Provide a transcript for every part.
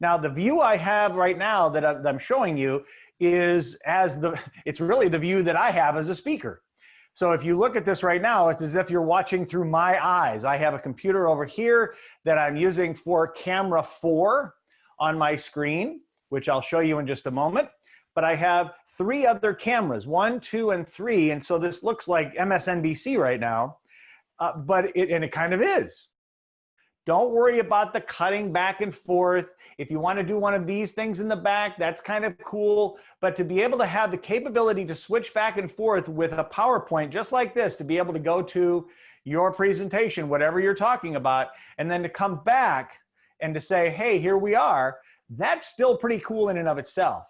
Now the view I have right now that I'm showing you is as the, it's really the view that I have as a speaker. So if you look at this right now, it's as if you're watching through my eyes. I have a computer over here that I'm using for camera four on my screen, which I'll show you in just a moment. But I have three other cameras, one, two, and three. And so this looks like MSNBC right now, uh, but it, and it kind of is. Don't worry about the cutting back and forth. If you want to do one of these things in the back, that's kind of cool. But to be able to have the capability to switch back and forth with a PowerPoint just like this, to be able to go to your presentation, whatever you're talking about, and then to come back and to say, hey, here we are, that's still pretty cool in and of itself.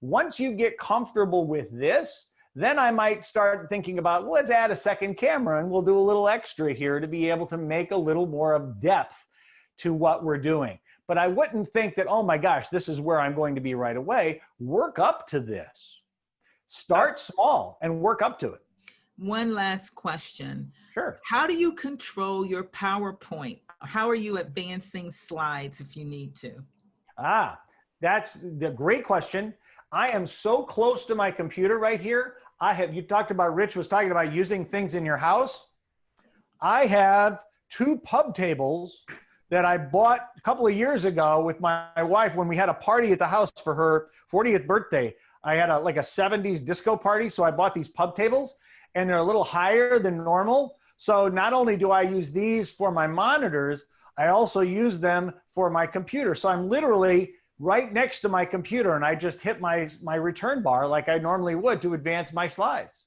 Once you get comfortable with this, then I might start thinking about, well, let's add a second camera and we'll do a little extra here to be able to make a little more of depth to what we're doing. But I wouldn't think that, oh my gosh, this is where I'm going to be right away. Work up to this. Start small and work up to it. One last question. Sure. How do you control your PowerPoint? How are you advancing slides if you need to? Ah, that's the great question. I am so close to my computer right here. I have, you talked about, Rich was talking about using things in your house. I have two pub tables that I bought a couple of years ago with my, my wife when we had a party at the house for her 40th birthday. I had a like a 70s disco party, so I bought these pub tables and they're a little higher than normal. So not only do I use these for my monitors, I also use them for my computer. So I'm literally right next to my computer and I just hit my, my return bar like I normally would to advance my slides.